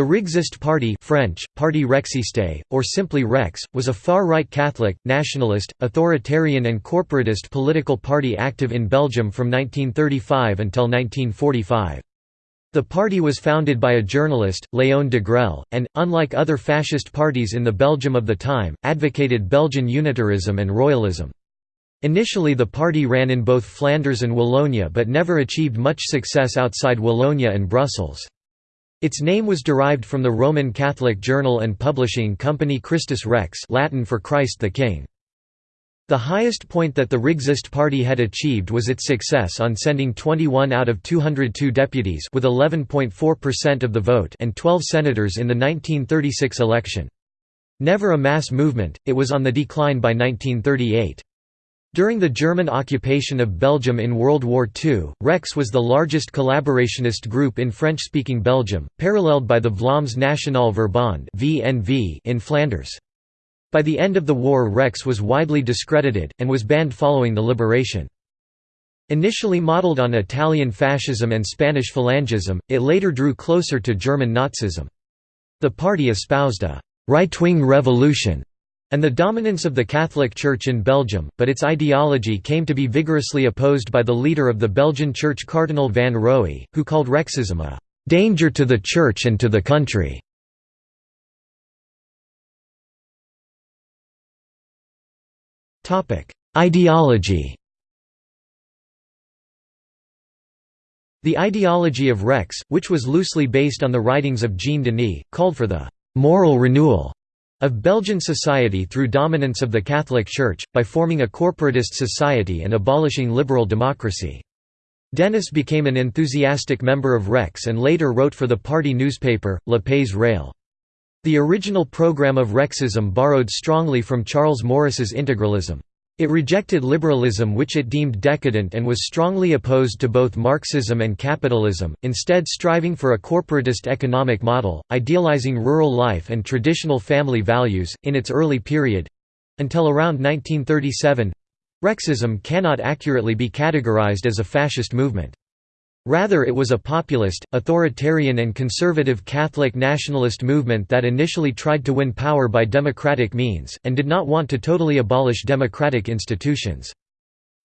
The Rexiste Party French, Parti Rexiste, or simply Rex, was a far-right Catholic, nationalist, authoritarian and corporatist political party active in Belgium from 1935 until 1945. The party was founded by a journalist, Léon Degrelle, and, unlike other fascist parties in the Belgium of the time, advocated Belgian unitarism and royalism. Initially the party ran in both Flanders and Wallonia but never achieved much success outside Wallonia and Brussels. Its name was derived from the Roman Catholic journal and publishing company Christus Rex Latin for Christ the King. The highest point that the Rexiste party had achieved was its success on sending 21 out of 202 deputies with 11.4% of the vote and 12 senators in the 1936 election. Never a mass movement, it was on the decline by 1938. During the German occupation of Belgium in World War II, Rex was the largest collaborationist group in French-speaking Belgium, paralleled by the Vlaams Nationale Verbond in Flanders. By the end of the war Rex was widely discredited, and was banned following the liberation. Initially modelled on Italian fascism and Spanish Falangism, it later drew closer to German Nazism. The party espoused a «right-wing revolution» and the dominance of the Catholic Church in Belgium, but its ideology came to be vigorously opposed by the leader of the Belgian Church Cardinal van Roey, who called Rexism a «danger to the Church and to the country». Ideology The ideology of Rex, which was loosely based on the writings of Jean Denis, called for the «moral renewal» of Belgian society through dominance of the Catholic Church, by forming a corporatist society and abolishing liberal democracy. Denis became an enthusiastic member of Rex and later wrote for the party newspaper, Le Pays Réel. The original program of Rexism borrowed strongly from Charles Maurras's integralism. It rejected liberalism which it deemed decadent and was strongly opposed to both Marxism and capitalism, instead striving for a corporatist economic model, idealizing rural life and traditional family values. In its early period until around 1937 Rexism cannot accurately be categorized as a fascist movement. Rather it was a populist, authoritarian and conservative Catholic nationalist movement that initially tried to win power by democratic means, and did not want to totally abolish democratic institutions.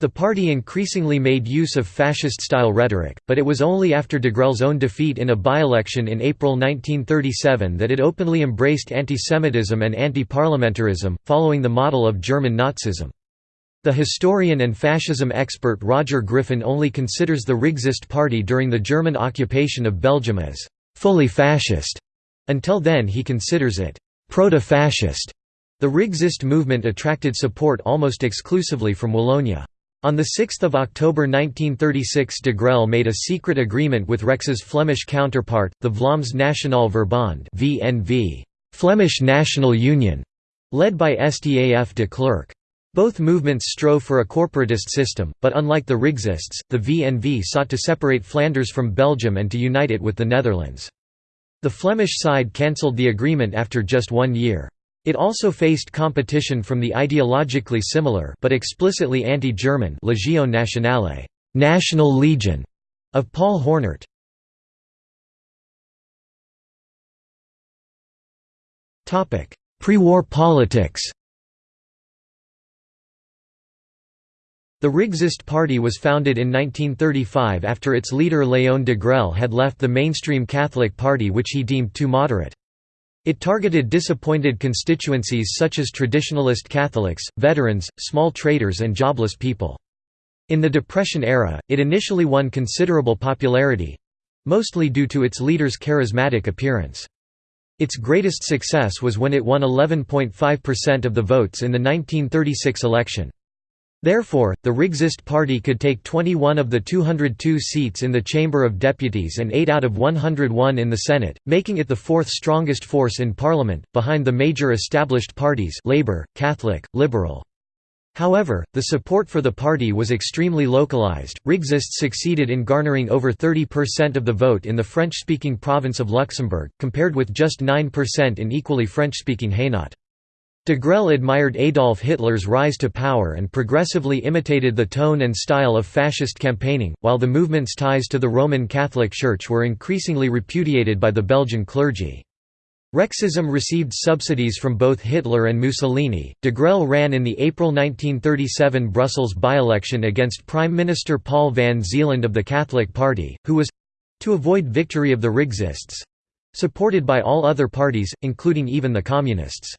The party increasingly made use of fascist-style rhetoric, but it was only after Degrelle's own defeat in a by-election in April 1937 that it openly embraced antisemitism and anti-parliamentarism, following the model of German Nazism. The historian and fascism expert Roger Griffin only considers the Rexiste party during the German occupation of Belgium as «fully fascist». Until then he considers it «proto-fascist». The Rexiste movement attracted support almost exclusively from Wallonia. On 6 October 1936 Degrelle made a secret agreement with Rex's Flemish counterpart, the Vlaams Nationale Verbond VNV, Flemish National Union, led by Staf De Clercq. Both movements strove for a corporatist system, but unlike the Rexistes, the VNV sought to separate Flanders from Belgium and to unite it with the Netherlands. The Flemish side cancelled the agreement after just one year. It also faced competition from the ideologically similar but explicitly anti-German Legion Nationale National Legion of Paul Hoornaert. Pre-war politics The Rexiste Party was founded in 1935 after its leader Léon Degrelle had left the mainstream Catholic Party which he deemed too moderate. It targeted disappointed constituencies such as traditionalist Catholics, veterans, small traders and jobless people. In the Depression era, it initially won considerable popularity—mostly due to its leader's charismatic appearance. Its greatest success was when it won 11.5% of the votes in the 1936 election. Therefore, the Rexiste party could take 21 of the 202 seats in the Chamber of Deputies and 8 out of 101 in the Senate, making it the fourth strongest force in parliament, behind the major established parties Labour, Catholic, Liberal. However, the support for the party was extremely localized. Rexiste succeeded in garnering over 30% of the vote in the French-speaking province of Luxembourg, compared with just 9% in equally French-speaking Hainaut. Degrelle admired Adolf Hitler's rise to power and progressively imitated the tone and style of fascist campaigning, while the movement's ties to the Roman Catholic Church were increasingly repudiated by the Belgian clergy. Rexism received subsidies from both Hitler and Mussolini. Degrelle ran in the April 1937 Brussels by-election against Prime Minister Paul van Zeeland of the Catholic Party, who was—to avoid victory of the Rexists—supported by all other parties, including even the Communists.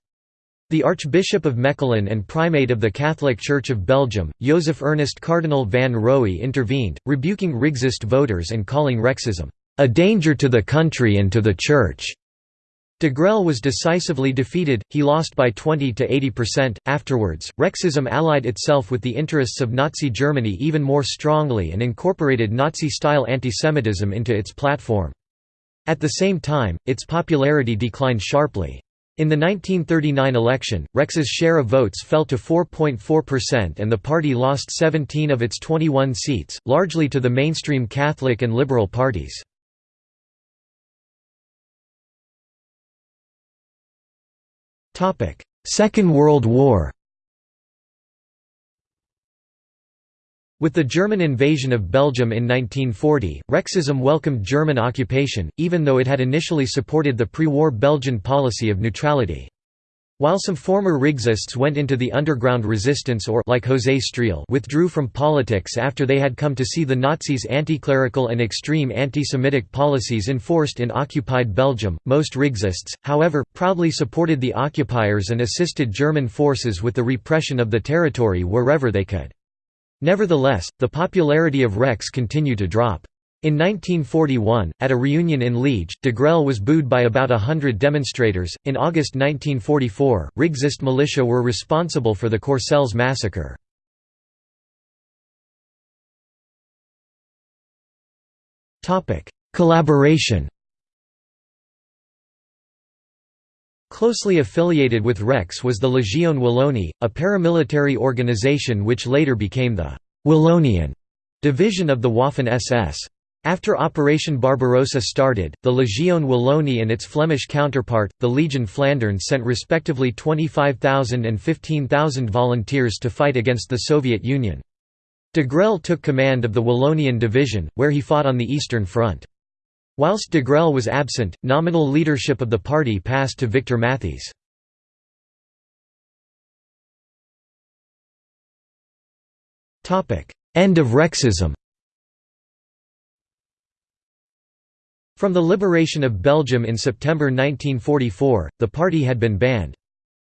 The Archbishop of Mechelen and Primate of the Catholic Church of Belgium, Joseph Ernest Cardinal van Roey intervened, rebuking Rexist voters and calling Rexism, "...a danger to the country and to the Church." Degrelle was decisively defeated, he lost by 20 to 80%. Afterwards, Rexism allied itself with the interests of Nazi Germany even more strongly and incorporated Nazi-style antisemitism into its platform. At the same time, its popularity declined sharply. In the 1939 election, Rex's share of votes fell to 4.4% and the party lost 17 of its 21 seats, largely to the mainstream Catholic and liberal parties. Second World War With the German invasion of Belgium in 1940, Rexism welcomed German occupation, even though it had initially supported the pre-war Belgian policy of neutrality. While some former Rexists went into the underground resistance or like José Streel withdrew from politics after they had come to see the Nazis' anti-clerical and extreme anti-Semitic policies enforced in occupied Belgium, most Rexists, however, proudly supported the occupiers and assisted German forces with the repression of the territory wherever they could. Nevertheless, the popularity of Rex continued to drop. In 1941, at a reunion in Liege, Degrelle was booed by about a hundred demonstrators. In August 1944, Rexist militia were responsible for the Courcelles massacre. Collaboration Closely affiliated with Rex was the Légion Wallonie, a paramilitary organization which later became the «Wallonian» division of the Waffen-SS. After Operation Barbarossa started, the Légion Wallonie and its Flemish counterpart, the Legion Flandern sent respectively 25,000 and 15,000 volunteers to fight against the Soviet Union. Degrelle took command of the Wallonian Division, where he fought on the Eastern Front. Whilst Degrelle was absent, nominal leadership of the party passed to Victor Matthys. End of Rexism From the liberation of Belgium in September 1944, the party had been banned.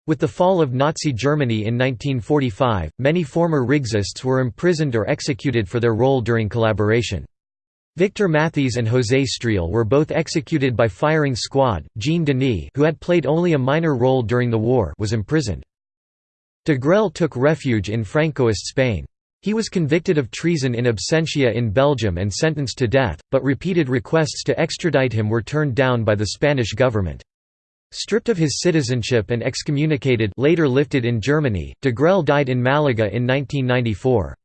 With the fall of Nazi Germany in 1945, many former Rexists were imprisoned or executed for their role during collaboration. Victor Matthys and José Streel were both executed by firing squad. Jean Denis, who had played only a minor role during the war, was imprisoned. Degrelle took refuge in Francoist Spain. He was convicted of treason in absentia in Belgium and sentenced to death, but repeated requests to extradite him were turned down by the Spanish government. Stripped of his citizenship and excommunicated later lifted in Germany, Degrelle died in Malaga in 1994.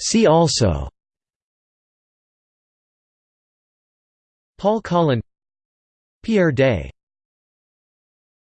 See also Paul Colin Pierre Daye